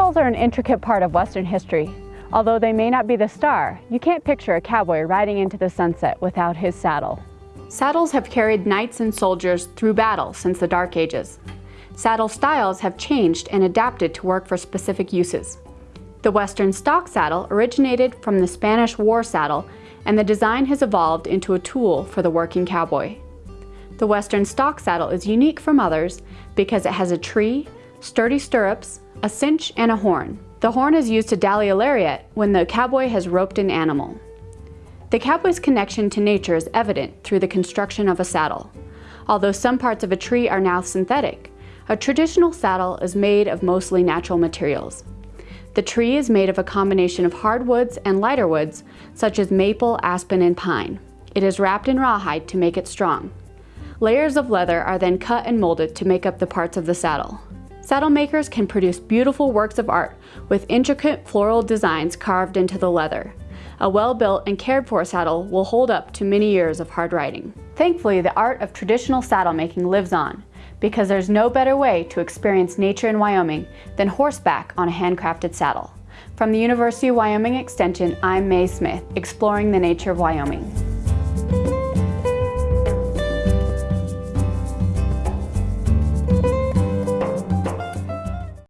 Saddles are an intricate part of Western history. Although they may not be the star, you can't picture a cowboy riding into the sunset without his saddle. Saddles have carried knights and soldiers through battle since the Dark Ages. Saddle styles have changed and adapted to work for specific uses. The Western stock saddle originated from the Spanish war saddle and the design has evolved into a tool for the working cowboy. The Western stock saddle is unique from others because it has a tree, sturdy stirrups, a cinch, and a horn. The horn is used to dally a lariat when the cowboy has roped an animal. The cowboy's connection to nature is evident through the construction of a saddle. Although some parts of a tree are now synthetic, a traditional saddle is made of mostly natural materials. The tree is made of a combination of hardwoods and lighter woods, such as maple, aspen, and pine. It is wrapped in rawhide to make it strong. Layers of leather are then cut and molded to make up the parts of the saddle. Saddle makers can produce beautiful works of art with intricate floral designs carved into the leather. A well-built and cared for saddle will hold up to many years of hard riding. Thankfully, the art of traditional saddle making lives on because there's no better way to experience nature in Wyoming than horseback on a handcrafted saddle. From the University of Wyoming Extension, I'm Mae Smith, exploring the nature of Wyoming.